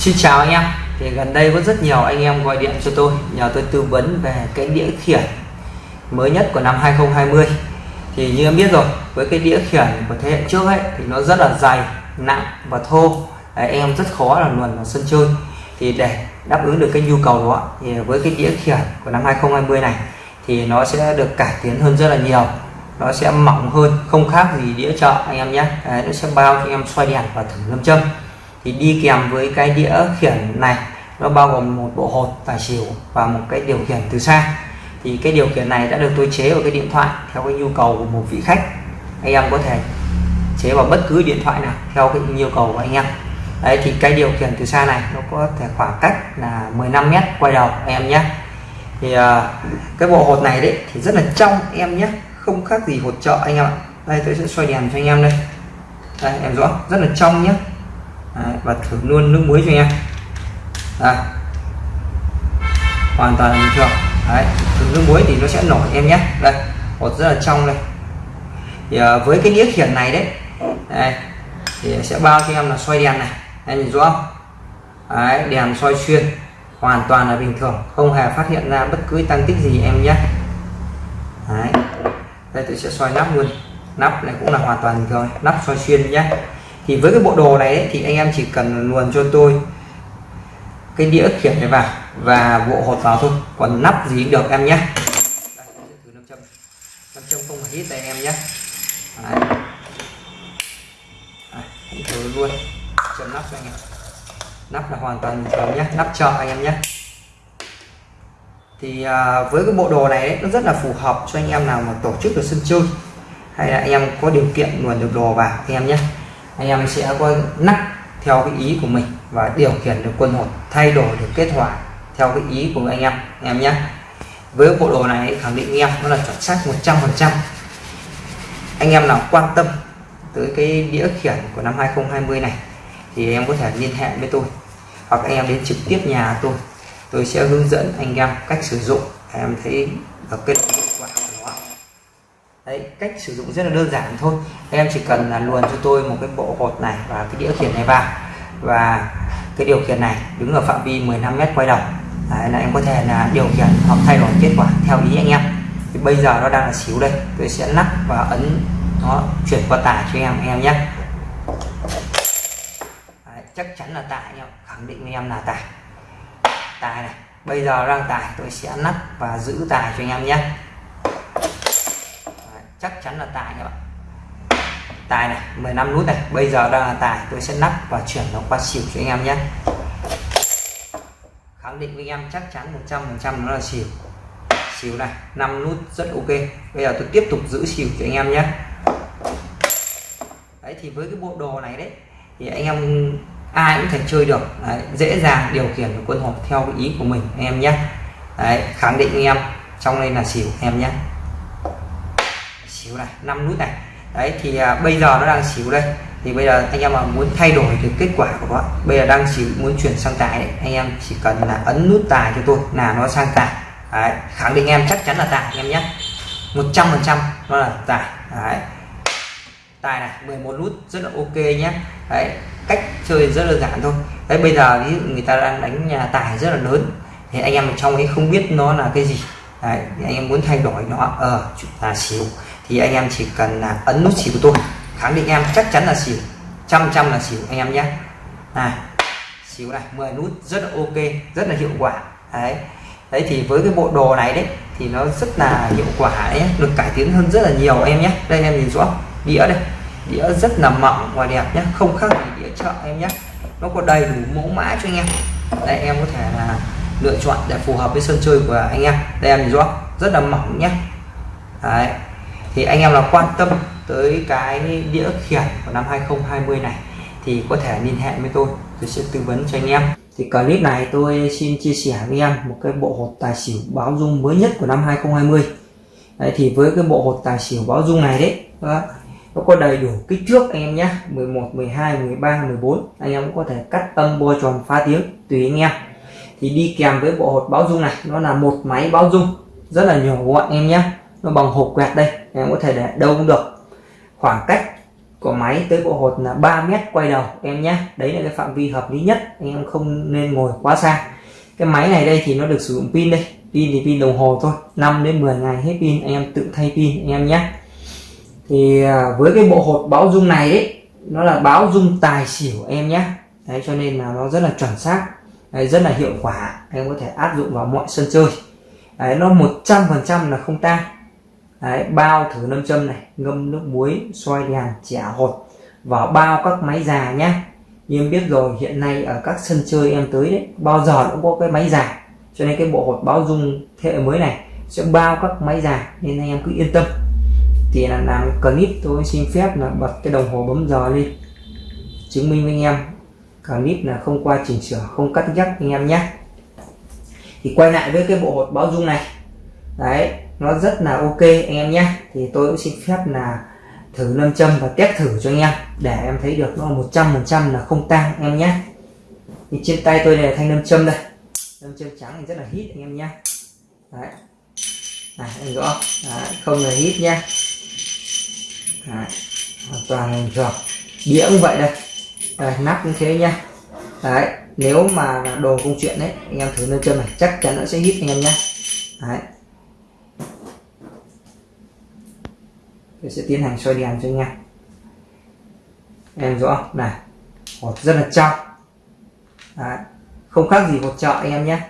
Xin chào anh em. Thì gần đây có rất nhiều anh em gọi điện cho tôi nhờ tôi tư vấn về cái đĩa khiển mới nhất của năm 2020 thì như em biết rồi với cái đĩa khiển của thế hệ trước ấy thì nó rất là dày nặng và thô. Đấy, em rất khó là luồn vào sân chơi. Thì để đáp ứng được cái nhu cầu đó thì với cái đĩa khiển của năm 2020 này thì nó sẽ được cải tiến hơn rất là nhiều. Nó sẽ mỏng hơn không khác gì đĩa chợ anh em nhé. Đấy, nó sẽ bao cho em xoay đèn và thử lâm châm thì đi kèm với cái đĩa khiển này nó bao gồm một bộ hột tài xỉu và một cái điều khiển từ xa. Thì cái điều khiển này đã được tôi chế vào cái điện thoại theo cái nhu cầu của một vị khách. Anh em có thể chế vào bất cứ điện thoại nào theo cái nhu cầu của anh em. Đấy thì cái điều khiển từ xa này nó có thể khoảng cách là 15 mét quay đầu anh em nhé. Thì uh, cái bộ hột này đấy thì rất là trong em nhé không khác gì hột chợ anh em ạ. Đây tôi sẽ xoay đèn cho anh em đây. Đây em rõ rất là trong nhé. Đấy, và thử luôn nước muối cho em. Đây. hoàn toàn bình thường. Đấy, thử nước muối thì nó sẽ nổi em nhé. Đây hột rất là trong đây. Thì à, với cái đĩa khiển này đấy đây, thì sẽ bao cho em là xoay đèn này. Em nhìn rõ không? Đấy, đèn soi xuyên hoàn toàn là bình thường. Không hề phát hiện ra bất cứ tăng tích gì em nhé. Đấy. đây tôi sẽ xoay nắp luôn. Nắp này cũng là hoàn toàn bình thường. Nắp soi xuyên nhé thì với cái bộ đồ này ấy, thì anh em chỉ cần luồn cho tôi cái đĩa khiển này vào và bộ hột vào thôi. Còn nắp gì cũng được em nhé. Nam châm. Không phải hít tay em nhé. Đấy. Đấy, thử luôn. Châm nắp anh em. Nắp là hoàn toàn bình thường nhé. Nắp chợ anh em nhé. Thì à, với cái bộ đồ này ấy, nó rất là phù hợp cho anh em nào mà tổ chức được sân chơi hay là anh em có điều kiện luồn được đồ vào anh em nhé anh em sẽ có nắp theo cái ý của mình và điều khiển được quân hột thay đổi được kết quả theo cái ý của anh em anh em nhé. Với bộ đồ này, khẳng định anh em nó là chuẩn xác 100% anh em nào quan tâm tới cái đĩa khiển của năm 2020 này, thì em có thể liên hệ với tôi, hoặc anh em đến trực tiếp nhà tôi. Tôi sẽ hướng dẫn anh em cách sử dụng. Em thấy được kết đấy cách sử dụng rất là đơn giản thôi. Em chỉ cần là luồn cho tôi một cái bộ hột này và cái đĩa khiển này vào. Và cái điều khiển này đứng ở phạm vi 15 mét quay đầu. Đấy, là em có thể là điều khiển hoặc thay đổi kết quả theo ý anh em. Thì bây giờ nó đang là xíu đây tôi sẽ nắp và ấn nó chuyển qua tải cho em em nhé. Đấy, chắc chắn là tải em khẳng định với em là tải. Tài này bây giờ đang tải tôi sẽ nắp và giữ tài cho anh em nhé chắc chắn là tài các bạn. Tài này 15 nút này. Bây giờ đang là tài tôi sẽ nắp và chuyển nó qua xỉu cho anh em nhé. Khẳng định với anh em chắc chắn 100 phần trăm nó là xỉu. Xỉu này 5 nút rất ok. Bây giờ tôi tiếp tục giữ xỉu cho anh em nhé. Đấy thì với cái bộ đồ này đấy thì anh em ai cũng thể chơi được. Đấy, dễ dàng điều khiển được quân hộp theo ý của mình anh em nhé. Đấy khẳng định anh em trong đây là xỉu em nhé xỉu này 5 nút này. Đấy thì à, bây giờ nó đang xỉu đây. Thì bây giờ anh em mà muốn thay đổi cái kết quả của nó bây giờ đang xỉu muốn chuyển sang tài đấy, anh em chỉ cần là ấn nút tài cho tôi là nó sang tài. Đấy, khẳng định em chắc chắn là tài anh em nhé. 100 phần trăm nó là tài. Đấy. Tài này 11 nút rất là ok nhé. Đấy cách chơi rất là giản thôi. Đấy bây giờ ví dụ người ta đang đánh nhà tài rất là lớn thì anh em ở trong ấy không biết nó là cái gì. Đấy anh em muốn thay đổi nó ở à, là xíu thì anh em chỉ cần là ấn nút xỉu của tôi khẳng định em chắc chắn là xỉu. Trăm trăm là xỉu, anh em nhé. Này, xỉu này 10 nút, rất là ok, rất là hiệu quả. Đấy. Đấy thì với cái bộ đồ này đấy, thì nó rất là hiệu quả đấy được cải tiến hơn rất là nhiều em nhé. Đây em nhìn rõ, đĩa đây. Đĩa rất là mỏng và đẹp nhé. Không khác gì đĩa chợ em nhé. Nó có đầy đủ mẫu mã cho anh em. Đây, em có thể là lựa chọn để phù hợp với sân chơi của anh em. Đây em nhìn rõ, rất là mỏng nhé. Đấy thì anh em là quan tâm tới cái đĩa khiển của năm 2020 này thì có thể liên hệ với tôi tôi sẽ tư vấn cho anh em. Thì clip này tôi xin chia sẻ với em một cái bộ hột tài xỉu báo dung mới nhất của năm 2020 đấy, thì với cái bộ hột tài xỉu báo dung này đấy đó, nó có đầy đủ kích thước anh em nhé 11 12 13 14 anh em cũng có thể cắt âm bo tròn phá tiếng tùy anh em. Thì đi kèm với bộ hột báo dung này nó là một máy báo dung rất là nhỏ gọn em nhé nó bằng hộp quẹt đây em có thể để đâu cũng được. Khoảng cách của máy tới bộ hột là 3 mét quay đầu em nhé. Đấy là cái phạm vi hợp lý nhất anh em không nên ngồi quá xa. Cái máy này đây thì nó được sử dụng pin đây pin thì pin đồng hồ thôi 5 đến 10 ngày hết pin anh em tự thay pin anh em nhé. Thì à, với cái bộ hột báo dung này ấy nó là báo dung tài xỉu em nhé. Đấy cho nên là nó rất là chuẩn xác đấy, rất là hiệu quả em có thể áp dụng vào mọi sân chơi. Đấy, nó 100% là không tan đấy, bao thử nâm châm này ngâm nước muối xoay đèn trẻ hột vào bao các máy già nhé em biết rồi hiện nay ở các sân chơi em tới đấy bao giờ cũng có cái máy già. Cho nên cái bộ hột báo dung thế hệ mới này sẽ bao các máy già nên anh em cứ yên tâm. Thì là làm clip tôi xin phép là bật cái đồng hồ bấm giờ lên chứng minh với anh em clip là không qua chỉnh sửa không cắt nhắc anh em nhé thì quay lại với cái bộ hột báo dung này. Đấy nó rất là ok anh em nhé. Thì tôi cũng xin phép là thử lâm châm và test thử cho anh em để em thấy được nó 100% là không tan em nhé. Thì trên tay tôi này là thanh lâm châm đây. Lâm châm trắng thì rất là hít anh em nhé. Đấy. Này anh rõ đấy, không là hít nhé. Đấy, hoàn toàn là rồi đĩa cũng vậy đây. Đấy, nắp cũng thế nhá đấy nếu mà đồ công chuyện đấy anh em thử lâm châm này chắc chắn nó sẽ hít anh em nhé. Đấy. Tôi sẽ tiến hành soi đèn cho anh em. Em rõ này hột rất là trong. Đấy. không khác gì hột chợ anh em nhé.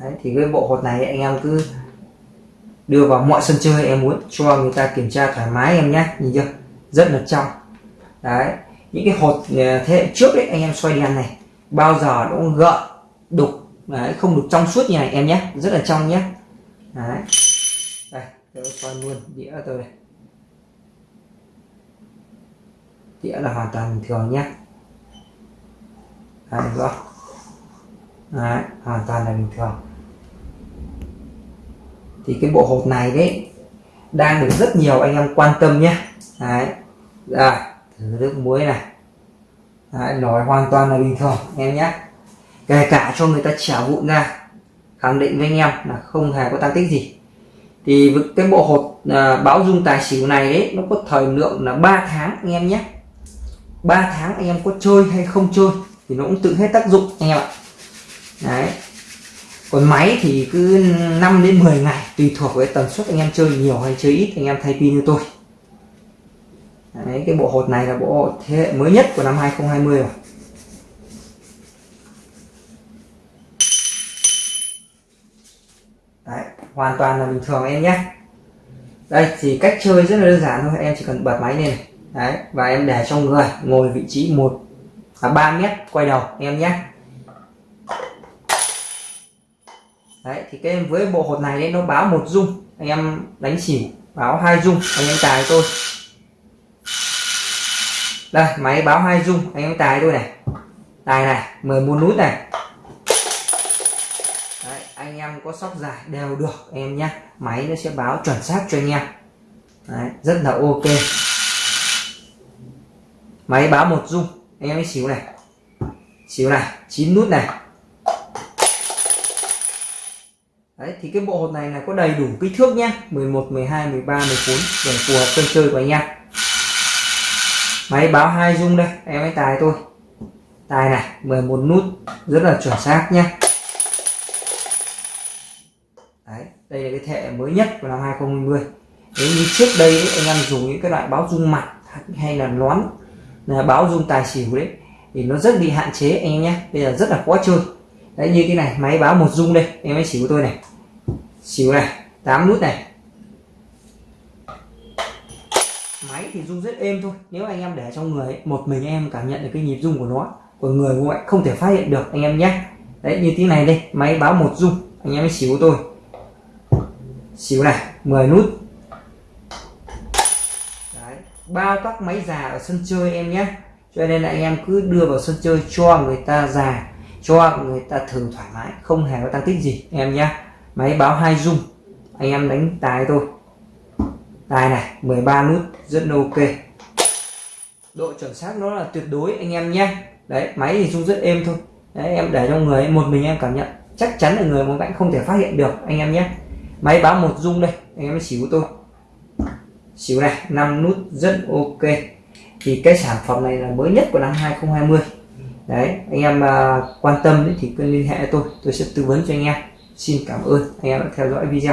Đấy, thì cái bộ hột này anh em cứ đưa vào mọi sân chơi em muốn cho người ta kiểm tra thoải mái em nhé. Nhìn chưa? Rất là trong. Đấy những cái hột ờ, thế hệ trước đấy anh em xoay đèn này bao giờ nó cũng gợn đục đấy, không được trong suốt như này em nhé. Rất là trong nhé. Đấy tôi xoay luôn. Đĩa tôi đây đĩa là hoàn toàn bình thường nhé đấy rõ đấy, hoàn toàn là bình thường. Thì cái bộ hộp này đấy đang được rất nhiều anh em quan tâm nhé đấy rồi thử nước muối này. Đấy, nói hoàn toàn là bình thường em nhé kể cả cho người ta trả vụn ra khẳng định với anh em là không hề có tăng tích gì thì cái bộ hột à, báo dung tài xỉu này ấy nó có thời lượng là 3 tháng anh em nhé. 3 tháng anh em có chơi hay không chơi thì nó cũng tự hết tác dụng anh em ạ. Đấy. Còn máy thì cứ 5 đến 10 ngày tùy thuộc với tần suất anh em chơi nhiều hay chơi ít anh em thay pin như tôi. Đấy cái bộ hột này là bộ hột thế hệ mới nhất của năm 2020 rồi. Hoàn toàn là bình thường em nhé. Đây thì cách chơi rất là đơn giản thôi, em chỉ cần bật máy lên đấy, và em để trong người, ngồi vị trí một à 3 mét, quay đầu, em nhé. Đấy, thì cái với bộ hột này đấy, nó báo một dung. Anh em đánh xỉu, báo hai dung, anh em tài tôi. Đây, máy báo hai dung, anh em tài tôi này. Tài này 11 nút này anh có sóc dài đều được em nhé máy nó sẽ báo chuẩn xác cho anh em. Đấy, rất là ok. Máy báo một dung. Anh em ấy xíu này. Xíu này chín nút này. Đấy, thì cái bộ hột này là có đầy đủ kích thước nhé 11 12 13 14 để phù hợp sân chơi của anh em. Máy báo hai dung đây em ấy tài tôi tài này 11 nút rất là chuẩn xác nhé Đấy, đây là cái thẻ mới nhất của năm 2020 nếu như trước đây ấy, anh em dùng những cái loại báo dung mặt hay là nón là báo dung tài xỉu đấy thì nó rất bị hạn chế anh em nhé. Bây giờ rất là khó chơi. Đấy như cái này máy báo một dung đây em ấy xỉu tôi này. Xỉu này 8 nút này. Máy thì rung rất êm thôi. Nếu anh em để trong người ấy, một mình em cảm nhận được cái nhịp rung của nó còn người ngoại không thể phát hiện được anh em nhé. Đấy như tí này đây máy báo một rung anh em xỉu của tôi xíu này 10 nút. Đấy bao các máy già ở sân chơi em nhé. Cho nên là anh em cứ đưa vào sân chơi cho người ta già cho người ta thử thoải mái không hề có tăng tích gì em nhé. Máy báo hai rung anh em đánh tài thôi, tài này 13 nút rất là ok. Độ chuẩn xác nó là tuyệt đối anh em nhé. Đấy máy thì rung rất êm thôi. Đấy em để trong người một mình em cảm nhận. Chắc chắn là người một cạnh không thể phát hiện được anh em nhé máy báo một dung đây, anh em xỉu tôi. Xíu này 5 nút rất ok. Thì cái sản phẩm này là mới nhất của năm 2020 đấy, anh em à, quan tâm thì cứ liên hệ tôi tôi sẽ tư vấn cho anh em. Xin cảm ơn, anh em đã theo dõi video.